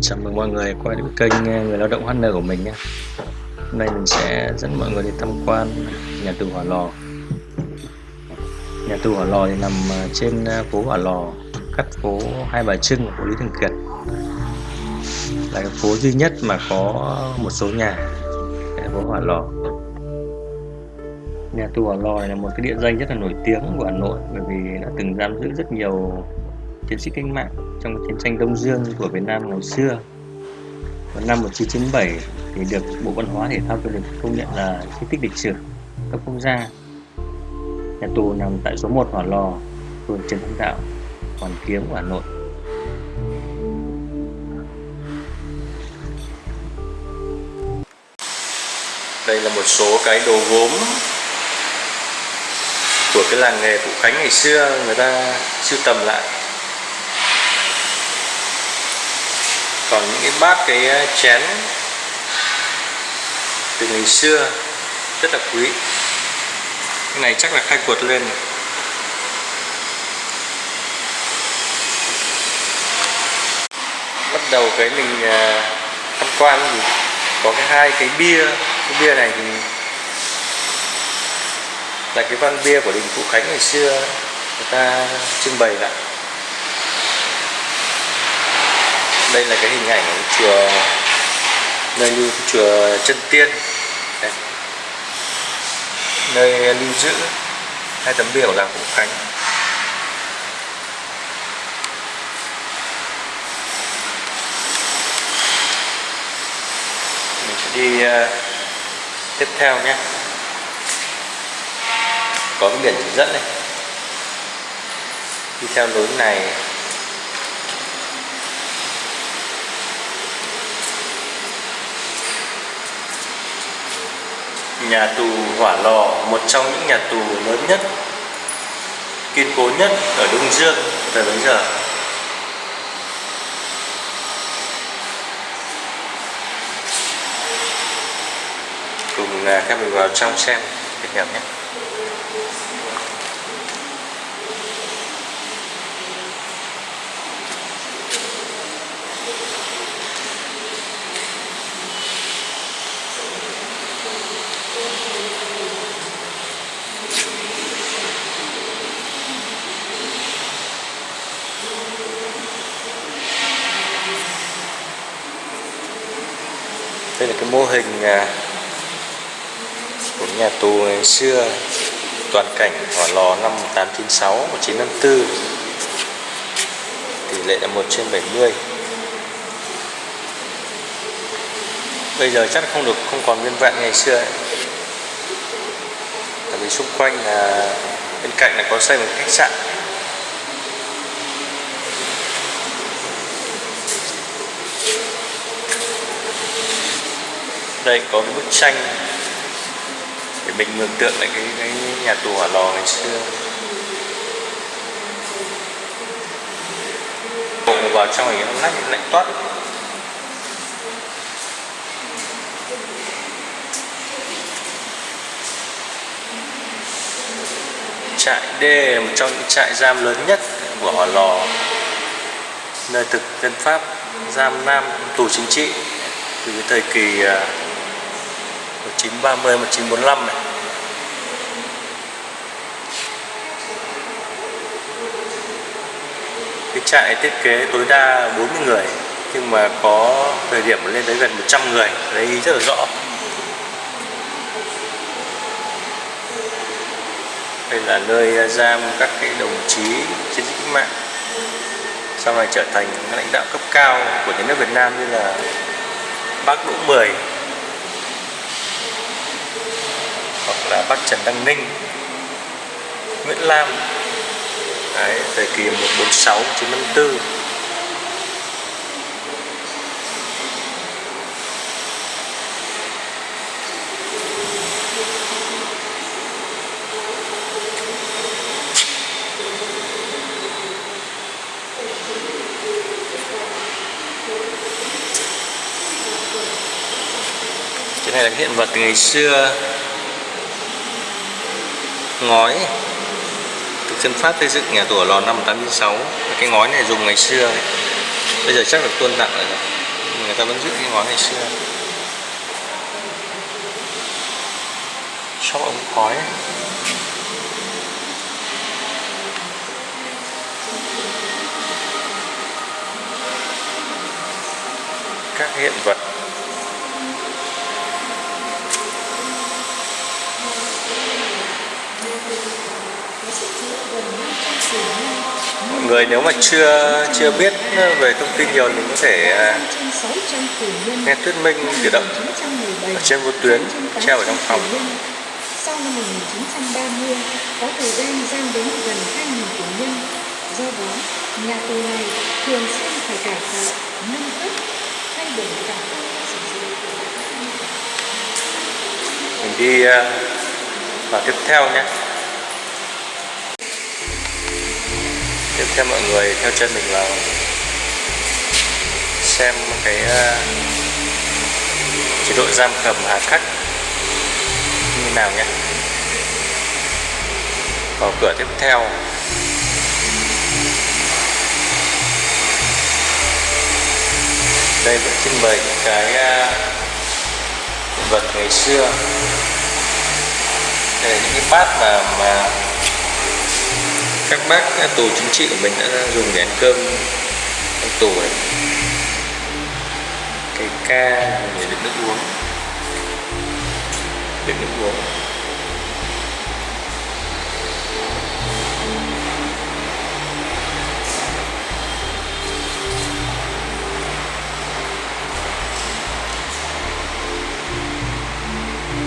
Chào mừng mọi người quay đến kênh ờ, Người Lao động HN của mình nhé. Hôm nay mình sẽ dẫn mọi người đi tham quan nhà tù Hỏa Lò. Nhà tù Hỏa Lò thì nằm ờ, trên ờ, phố Hỏa Lò cắt phố Hai Bà Trưng của Lý Thường Kiệt. Là cái phố duy nhất mà có một số nhà tại phố Hỏa Lò. Nhà tù Hỏa Lò là một cái địa danh rất là nổi tiếng của Hà Nội bởi vì đã từng giam giữ rất nhiều chiến sĩ cách mạng trong chiến tranh Đông Dương của Việt Nam ngày xưa. Vào năm 1997 thì được Bộ Văn hóa Thể thao Du lịch công nhận là di tích lịch sử cấp quốc gia. Nhà tù nằm tại số 1 Hỏa Lò, phường Trần Hưng Đạo, Hoàn Kiếm Hà Nội. Đây là một số cái đồ gốm của cái làng nghề Phụ Khánh ngày xưa người ta sưu tầm lại còn những cái bát cái ờ, chén từ ngày xưa rất là quý. Cái này chắc là khai quật lên bắt đầu cái mình ờ, tham quan thì có cái hai cái bia. Cái bia này thì là cái văn bia của đình Phú Khánh ngày xưa, người ta trưng bày lại đây là cái hình ảnh của chùa nơi lưu chùa chân tiên. Đây. nơi lưu giữ hai tấm biểu làng Phú Khánh. Mình sẽ đi uh, tiếp theo nhé. Có cái biển chỉ dẫn này. Đi theo lối này. Nhà tù Hỏa Lò, một trong những nhà tù lớn nhất, kiên cố nhất ở Đông Dương thời bấy giờ. Cùng à, các mình vào trong xem để hiểu nhé. Mô hình à, của nhà tù ngày xưa, toàn cảnh hỏa lò năm 1896 1954 tỷ lệ là 1 trên 70 bây giờ chắc không được, không còn nguyên vẹn ngày xưa ấy. tại vì xung quanh là bên cạnh là có xây một khách sạn. Đây có cái bức tranh để mình mường tượng lại cái, cái nhà tù hỏa lò ngày xưa. Bộ vào trong này nó lạnh lạnh toát. Trại D là một trong những trại giam lớn nhất của Hỏa Lò. Nơi thực dân Pháp giam nam tù chính trị từ thời kỳ à, 1930 1945 này. Cái trại thiết kế tối đa 40 người, nhưng mà có thời điểm lên tới gần 100 người đấy rất là rõ. Đây là nơi giam các cái đồng chí chiến sĩ cách mạng, sau này trở thành lãnh đạo cấp cao của nhà nước Việt Nam như là bác Đỗ Mười. Là bác Trần Đăng Ninh Nguyễn Lam. Đấy, thời kỳ 146 1954 cái này là hiện vật từ ngày xưa ngói. Thực dân Pháp xây dựng nhà tù ở lò năm 1996 cái ngói này dùng ngày xưa bây giờ chắc được tuân tặng rồi người ta vẫn giữ cái ngói ngày xưa. Shop ống khói. Các hiện vật. Mọi người nếu mà chưa chưa biết về thông tin nhiều thì có thể à, nghe thuyết minh tự động ở trên vô tuyến treo ở trong phòng. Sau năm 1930 có thời gian giam đến gần 2.000 tù nhân. Do đó nhà tù này thường xuyên phải cải tạo nâng cấp thay đổi cả các sử dụng mình đi à, vào tiếp theo nhé tiếp theo mọi người theo chân mình vào. Xem cái ờ, chế độ giam cầm hà khắc như nào nhé. Vào cửa tiếp theo. Đây vẫn trưng bày những cái ờ, vật ngày xưa. Đây là những cái bát mà mà các bác tù chính trị của mình đã dùng để ăn cơm trong tù này. Cái ca để đựng nước uống. Đựng nước uống.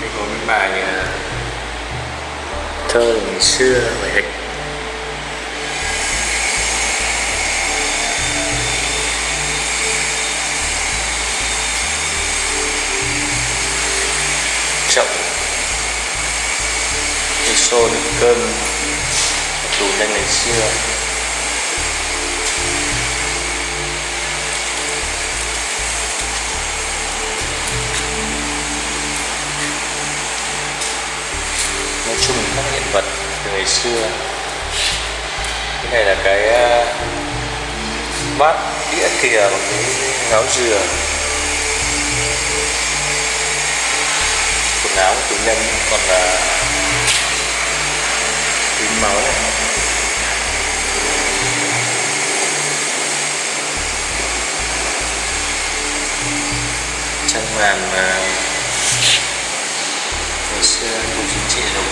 Đây có bài à, thơ ngày xưa, bài hịch cơm tù nhân ngày xưa. Nói chung các hiện vật từ ngày xưa. Cái này là cái ờ, bát đĩa thìa bằng cái ngáo dừa. Quần áo của tù nhân, còn là tím máu trang màn mà ngày xưa tù chính trị dùng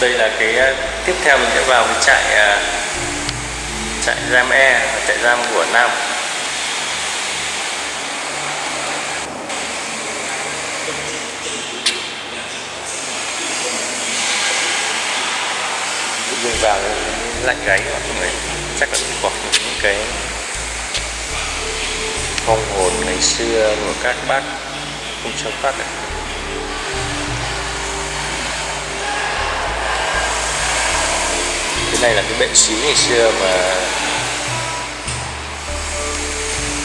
đây là cái uh, tiếp theo mình sẽ vào cái trại uh, trại giam E trại giam của Nam tự nhiên vào lạnh gáy mọi người chắc là cũng có những cái phong hồn ngày xưa của các bác không cho phát này cái này là cái bệnh xí ngày xưa mà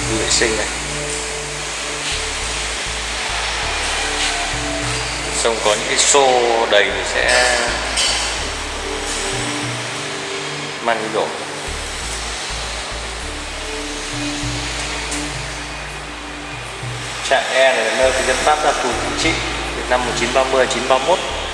đi vệ sinh này. Xong có những cái xô đầy thì sẽ mang đi đổ. Trại E này là nơi cái dân Pháp ra tù chính trị Việt năm 1930 1931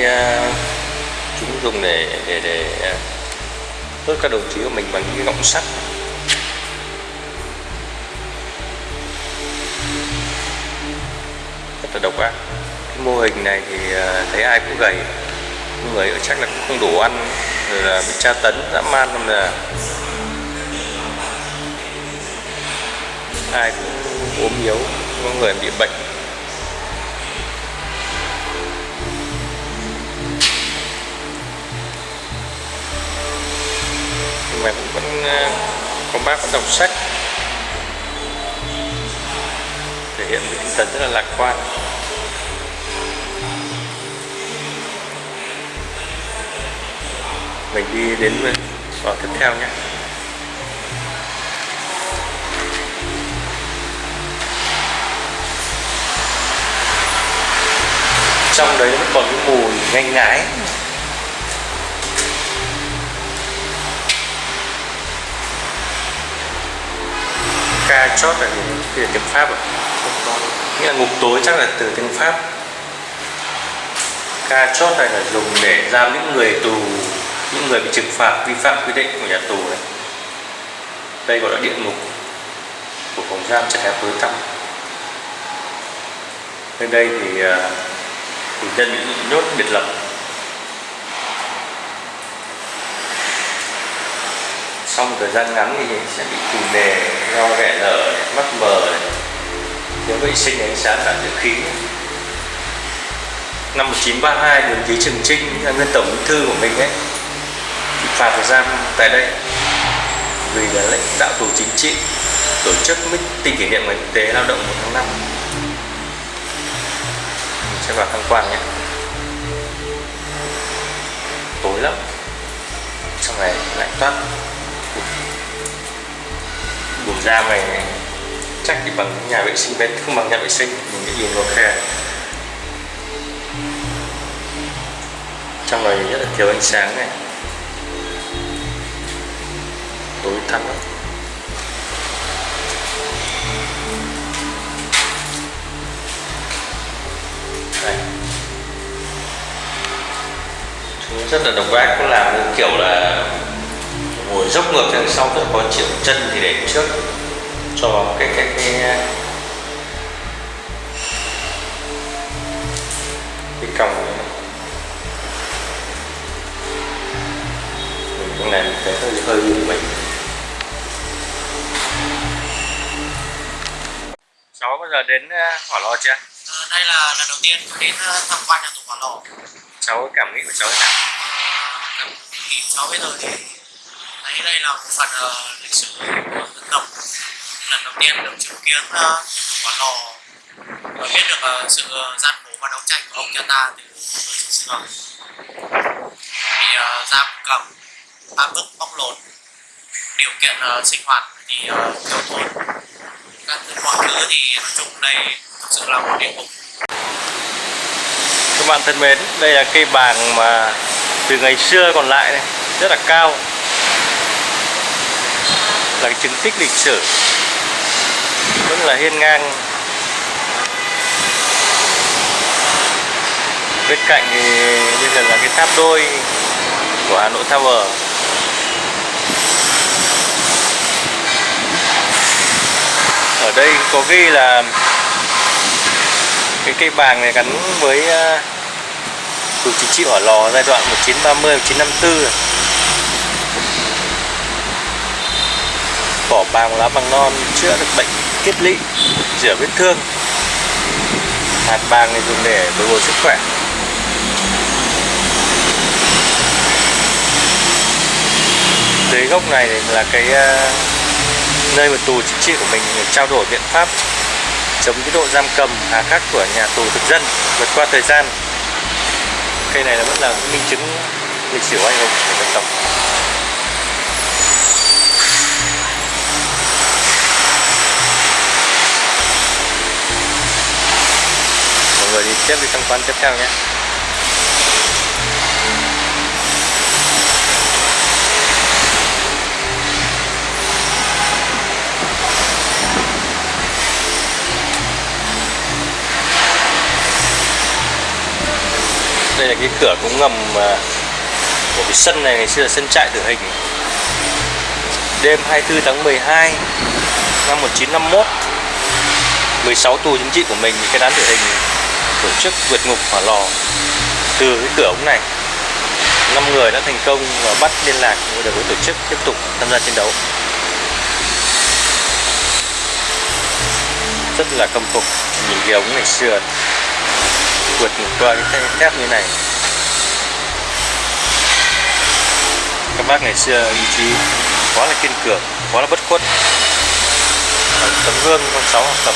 uh, chúng dùng để để để à, uh, đốt các đồng chí của mình bằng những cái gọng sắt. Rất là độc ác. Cái mô hình này thì à, thấy ai cũng gầy. Người ở chắc là cũng không đủ ăn rồi là bị tra tấn dã man không là ai cũng ốm yếu có người bị bệnh. Nhưng mà có bác đọc sách. Hiện một tinh thần rất là lạc quan. Mình đi đến ờ, vào tiếp theo nhé. Trong đấy vẫn còn cái mùi nhanh ngái. Ca chót là gì tiếng pháp à nghĩa là ngục tối chắc là từ tiếng pháp. Ca chót này là dùng để giam những người tù, những người bị trừng phạt vi phạm quy định của nhà tù đấy. Đây gọi là địa ngục của phòng giam trại hẹp tối tăm. Bên đây thì à, tù nhân bị nhốt biệt lập. Sau một thời gian ngắn thì sẽ bị phù nề do ghẻ lở mắt mờ thiếu vệ sinh ánh sáng cả dưỡng khí. Năm 1932 đồng chí Trường Trinh nguyên tổng bí thư của mình ấy bị phạt thời gian tại đây. Vì là lãnh đạo tù chính trị, tổ chức meeting kỷ niệm ngày quốc tế lao động 1 tháng 5 mình sẽ vào tham quan nhé. Tối lắm. Trong này lạnh toát buồng da mày chắc thì bằng nhà vệ sinh bên, không bằng nhà vệ sinh, mình nghĩ nhìn vào khe trong này rất là thiếu ánh sáng này. Tối thắm lắm. Đây. Chúng rất là độc ác cũng làm kiểu là ngồi dốc ngược sang sau rồi có triệu chân thì để trước cho cái cái cái cái còng này mình làm cái hơi hơi như mình cháu bao giờ đến hỏa lò chưa? À, đây là lần đầu tiên tôi đến tham quan nhà tù hỏa lò cháu cảm nghĩ của cháu thế nào? À, cảm nghĩ cháu bây giờ thì thấy đây là một phần uh, lịch sử của dân tộc. Lần đầu tiên được chứng kiến uh, quả lò. Và biết được uh, sự gian khổ và đấu tranh của ông cha ta từ thời xưa xưa. Thì uh, giam cầm áp bức bóc lột điều kiện uh, sinh hoạt thì uh, thiếu thốn các mọi thứ thì nói chung đây thực sự là một địa ngục các bạn thân mến đây là cây bàng mà từ ngày xưa còn lại này rất là cao là cái chứng tích lịch sử vẫn là hiên ngang. Bên cạnh thì bây giờ là cái tháp đôi của Hà Nội Tower. Ở đây có ghi là cái cây bàng này gắn với tù chính trị hỏa lò giai đoạn 1930 1954 vỏ bàng lá bằng non chữa được bệnh kiết lỵ rửa vết thương. Hạt bàng này dùng để bồi bổ sức khỏe. Dưới gốc này là cái nơi mà tù chính trị của mình trao đổi biện pháp chống cái độ giam cầm hà khắc của nhà tù thực dân vượt qua thời gian. Cây này là vẫn là minh chứng lịch sử anh hùng của dân tộc người đi tiếp đi tham quan tiếp theo nhé. Đây là cái cửa cống ngầm à, của cái sân này, ngày xưa là sân trại tử hình. Đêm 24 tháng 12 năm 1951 16 tù chính trị của mình bị cái án tử hình tổ chức vượt ngục hỏa lò từ cái cửa ống này. Năm người đã thành công và bắt liên lạc được với tổ chức tiếp tục tham gia chiến đấu. Rất là công phục nhìn cái ống ngày xưa vượt qua cái thép như này. Các bác ngày xưa ý chí quá là kiên cường, quá là bất khuất. Tấm gương con cháu học tập.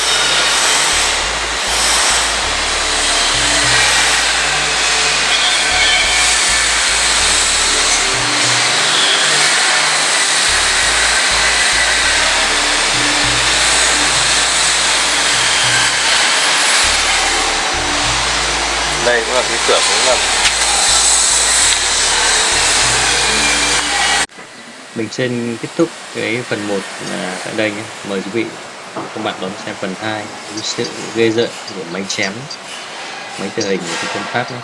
Đây cũng là cái cửa cũng là mình xin kết thúc cái phần 1 là tại đây nhé. Mời quý vị, các bạn đón xem phần 2 cái sự ghê rợn của máy chém, máy tự hình của quân pháp nhé.